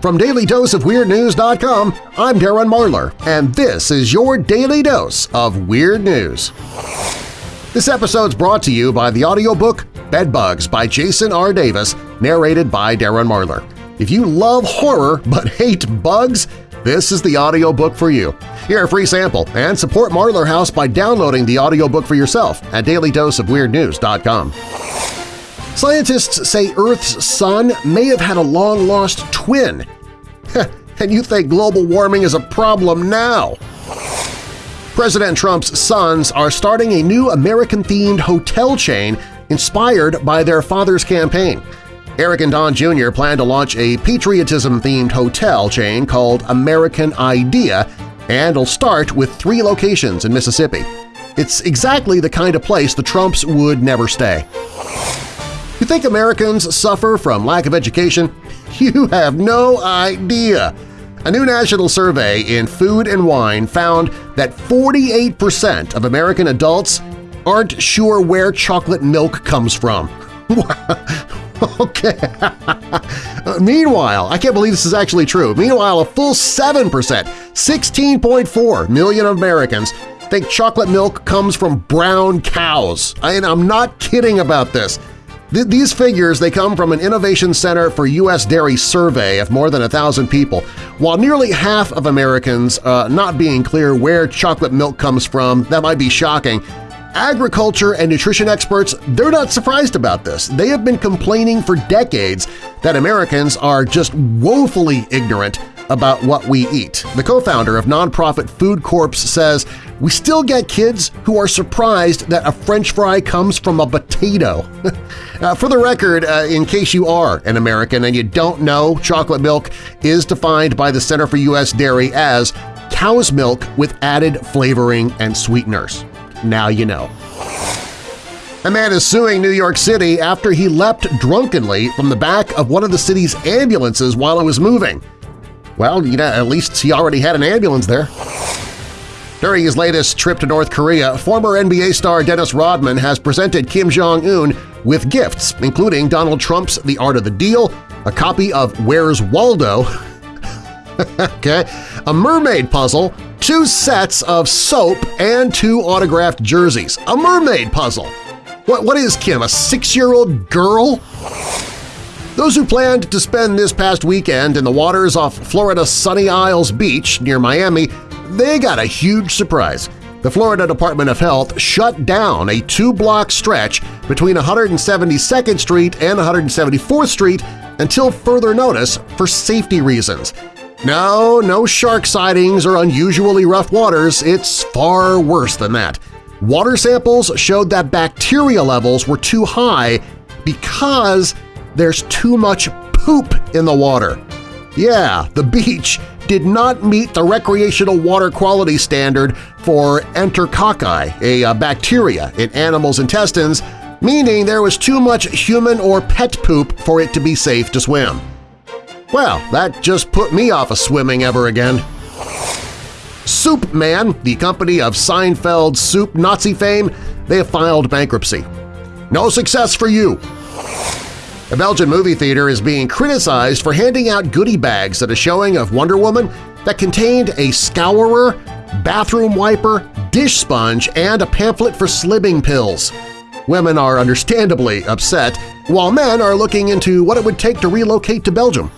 From DailyDoseOfWeirdNews.com, I'm Darren Marlar, and this is your Daily Dose of Weird News. This episode's brought to you by the audiobook Bedbugs by Jason R. Davis, narrated by Darren Marlar. If you love horror but hate bugs, this is the audiobook for you. Hear a free sample and support Marlar House by downloading the audiobook for yourself at dailydoseofweirdnews.com. Scientists say Earth's sun may have had a long-lost twin. and you think global warming is a problem now? President Trump's sons are starting a new American-themed hotel chain inspired by their father's campaign. Eric and Don Jr. plan to launch a patriotism-themed hotel chain called American Idea and it'll start with three locations in Mississippi. It's exactly the kind of place the Trumps would never stay. You think Americans suffer from lack of education? You have no idea! A new national survey in Food and Wine found that 48% of American adults aren't sure where chocolate milk comes from. okay. Meanwhile, I can't believe this is actually true. Meanwhile, a full 7%, 16.4 million Americans think chocolate milk comes from brown cows. And I'm not kidding about this. These figures they come from an Innovation Center for U.S. Dairy survey of more than a thousand people. While nearly half of Americans uh, not being clear where chocolate milk comes from, that might be shocking, agriculture and nutrition experts they're not surprised about this. They have been complaining for decades that Americans are just woefully ignorant about what we eat. The co-founder of nonprofit Food Corps says, we still get kids who are surprised that a french fry comes from a potato. uh, for the record, uh, in case you are an American and you don't know, chocolate milk is defined by the Center for U.S. Dairy as cow's milk with added flavoring and sweeteners. Now you know. A man is suing New York City after he leapt drunkenly from the back of one of the city's ambulances while it was moving. Well, you know, at least he already had an ambulance there. During his latest trip to North Korea, former NBA star Dennis Rodman has presented Kim Jong-un with gifts, including Donald Trump's The Art of the Deal, a copy of Where's Waldo, okay, a mermaid puzzle, two sets of soap, and two autographed jerseys. A mermaid puzzle! What, what is Kim, a six-year-old girl? Those who planned to spend this past weekend in the waters off Florida's Sunny Isles Beach near Miami, they got a huge surprise. The Florida Department of Health shut down a two-block stretch between 172nd Street and 174th Street until further notice for safety reasons. No, no shark sightings or unusually rough waters, it's far worse than that. Water samples showed that bacteria levels were too high because there's too much poop in the water. Yeah, the beach did not meet the recreational water quality standard for enterococci, a, a bacteria in animals' intestines, meaning there was too much human or pet poop for it to be safe to swim. Well, that just put me off of swimming ever again. Soup Man, the company of Seinfeld soup Nazi fame, they have filed bankruptcy. No success for you! A Belgian movie theater is being criticized for handing out goodie bags at a showing of Wonder Woman that contained a scourer, bathroom wiper, dish sponge, and a pamphlet for slimming pills. Women are understandably upset, while men are looking into what it would take to relocate to Belgium.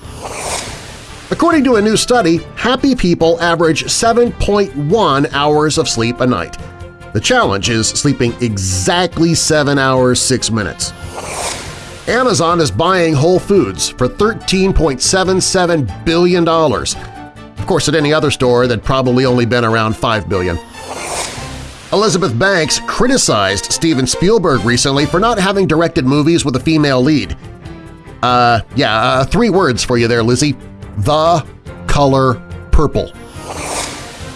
According to a new study, happy people average 7.1 hours of sleep a night. The challenge is sleeping exactly 7 hours 6 minutes. Amazon is buying Whole Foods for $13.77 billion. Of course, at any other store, that'd probably only been around 5 billion. Elizabeth Banks criticized Steven Spielberg recently for not having directed movies with a female lead. Uh, yeah, uh, three words for you there, Lizzie. The color purple.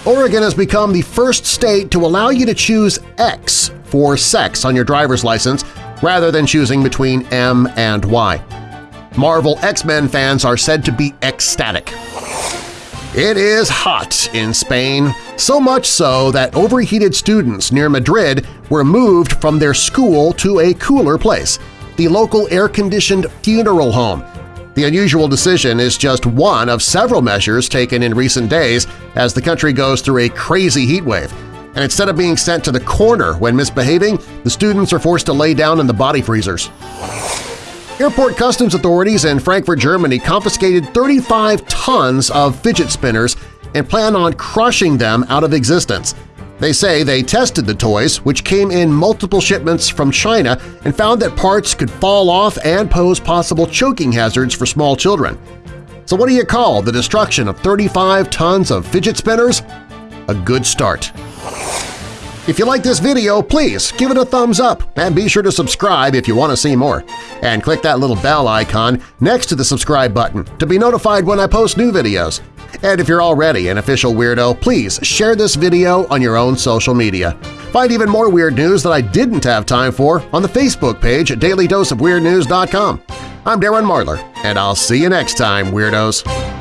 Oregon has become the first state to allow you to choose X for sex on your driver's license rather than choosing between M and Y. Marvel X-Men fans are said to be ecstatic. It is hot in Spain, so much so that overheated students near Madrid were moved from their school to a cooler place, the local air-conditioned funeral home. The unusual decision is just one of several measures taken in recent days as the country goes through a crazy heat wave. And instead of being sent to the corner when misbehaving, the students are forced to lay down in the body freezers. Airport customs authorities in Frankfurt, Germany confiscated 35 tons of fidget spinners and plan on crushing them out of existence. They say they tested the toys, which came in multiple shipments from China, and found that parts could fall off and pose possible choking hazards for small children. So what do you call the destruction of 35 tons of fidget spinners? A good start. If you like this video, please give it a thumbs up and be sure to subscribe if you want to see more. And click that little bell icon next to the subscribe button to be notified when I post new videos. And if you're already an official weirdo, please share this video on your own social media. Find even more weird news that I didn't have time for on the Facebook page at dailydoseofweirdnews.com. I'm Darren Marlar, and I'll see you next time, Weirdos!